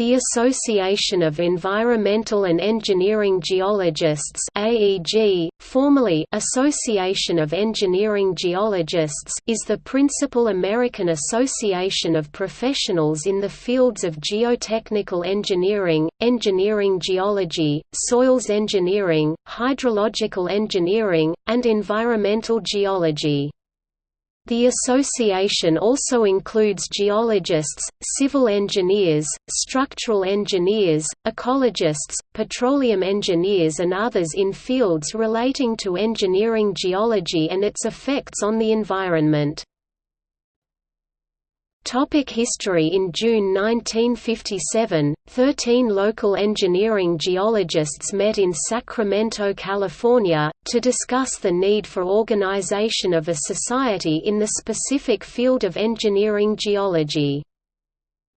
The Association of Environmental and Engineering Geologists AEG, formerly Association of Engineering Geologists is the principal American association of professionals in the fields of geotechnical engineering, engineering geology, soils engineering, hydrological engineering, and environmental geology. The association also includes geologists, civil engineers, structural engineers, ecologists, petroleum engineers and others in fields relating to engineering geology and its effects on the environment. Topic history In June 1957, 13 local engineering geologists met in Sacramento, California, to discuss the need for organization of a society in the specific field of engineering geology.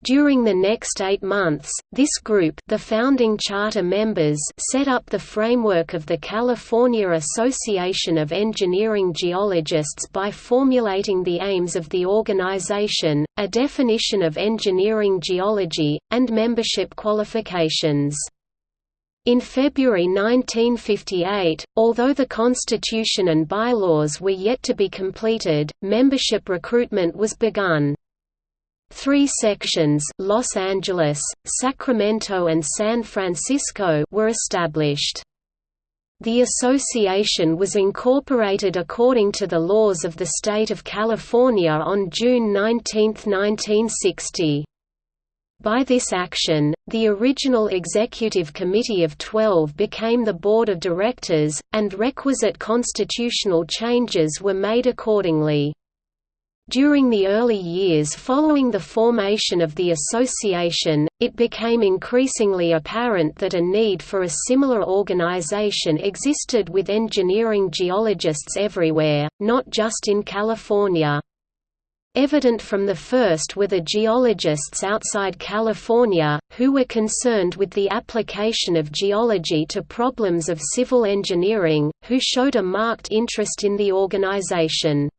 During the next eight months, this group the founding charter members set up the framework of the California Association of Engineering Geologists by formulating the aims of the organization, a definition of engineering geology, and membership qualifications. In February 1958, although the Constitution and bylaws were yet to be completed, membership recruitment was begun. Three sections Los Angeles, Sacramento and San Francisco were established. The association was incorporated according to the laws of the state of California on June 19, 1960. By this action, the original executive committee of 12 became the board of directors, and requisite constitutional changes were made accordingly. During the early years following the formation of the association, it became increasingly apparent that a need for a similar organization existed with engineering geologists everywhere, not just in California. Evident from the first were the geologists outside California, who were concerned with the application of geology to problems of civil engineering, who showed a marked interest in the organization.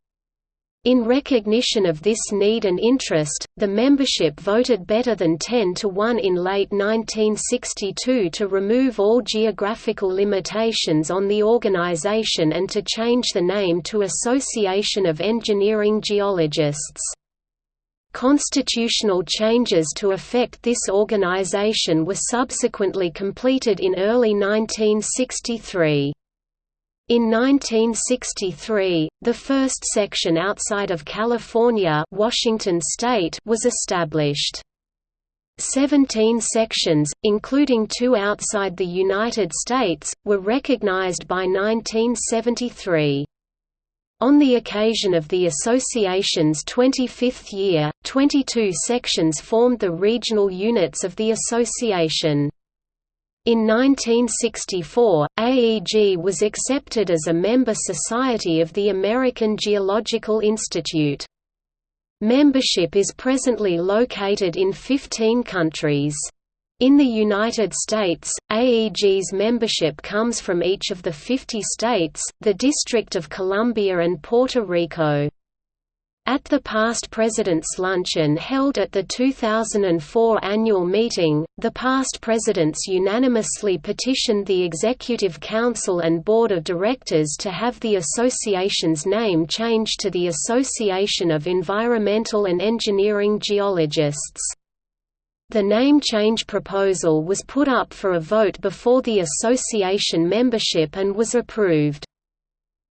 In recognition of this need and interest, the membership voted better than 10 to 1 in late 1962 to remove all geographical limitations on the organization and to change the name to Association of Engineering Geologists. Constitutional changes to affect this organization were subsequently completed in early 1963. In 1963, the first section outside of California Washington state was established. Seventeen sections, including two outside the United States, were recognized by 1973. On the occasion of the association's 25th year, 22 sections formed the regional units of the association. In 1964, AEG was accepted as a member society of the American Geological Institute. Membership is presently located in 15 countries. In the United States, AEG's membership comes from each of the 50 states, the District of Columbia and Puerto Rico. At the past President's Luncheon held at the 2004 annual meeting, the past presidents unanimously petitioned the Executive Council and Board of Directors to have the association's name changed to the Association of Environmental and Engineering Geologists. The name change proposal was put up for a vote before the association membership and was approved.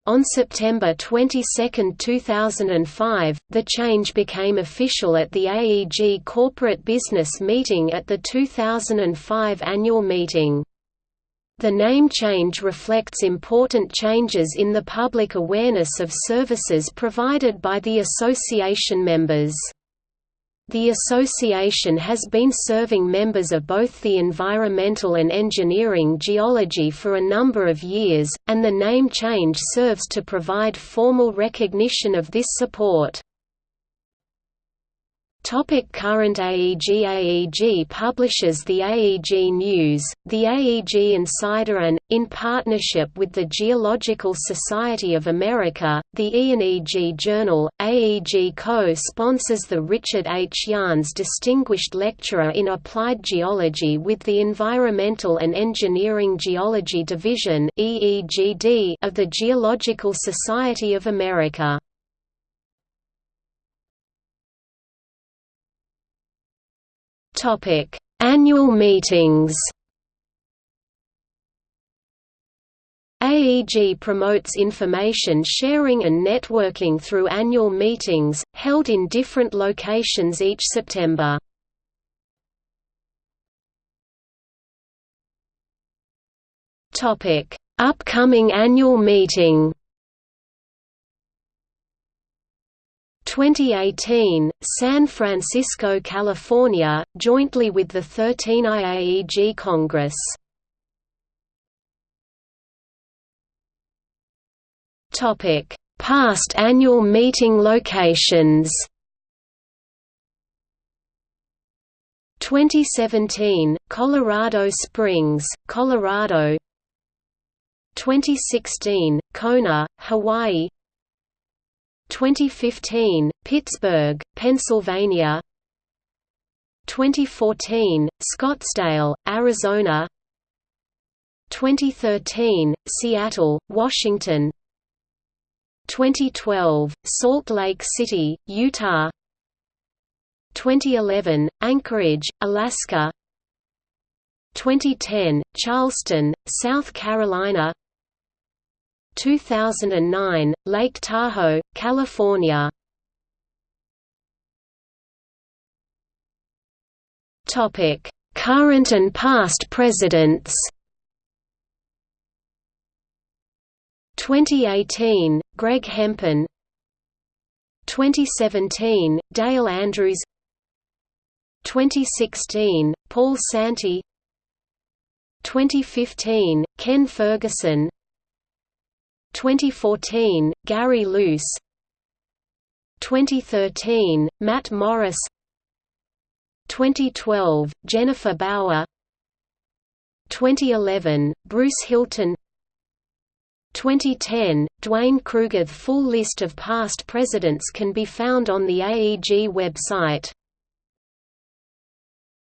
On September 22, 2005, the change became official at the AEG corporate business meeting at the 2005 annual meeting. The name change reflects important changes in the public awareness of services provided by the association members. The association has been serving members of both the environmental and engineering geology for a number of years, and the name change serves to provide formal recognition of this support. Topic current AEG AEG publishes the AEG News, the AEG Insider and, in partnership with the Geological Society of America, the E&EG Journal, AEG co-sponsors the Richard H. Jahns Distinguished Lecturer in Applied Geology with the Environmental and Engineering Geology Division of the Geological Society of America. Topic: Annual meetings. AEG promotes information sharing and networking through annual meetings, held in different locations each September. Upcoming annual meeting 2018, San Francisco, California, jointly with the 13 IAEG Congress. Topic: Past annual meeting locations. 2017, Colorado Springs, Colorado. 2016, Kona, Hawaii. 2015, Pittsburgh, Pennsylvania. 2014, Scottsdale, Arizona. 2013, Seattle, Washington. 2012, Salt Lake City, Utah. 2011, Anchorage, Alaska. 2010, Charleston, South Carolina 2009, Lake Tahoe, California. Topic: Current and past presidents. 2018, Greg Hempen 2017, Dale Andrews 2016, Paul Santi 2015, Ken Ferguson 2014, Gary Luce. 2013, Matt Morris. 2012, Jennifer Bauer. 2011, Bruce Hilton. 2010, Duane Kruger The full list of past presidents can be found on the AEG website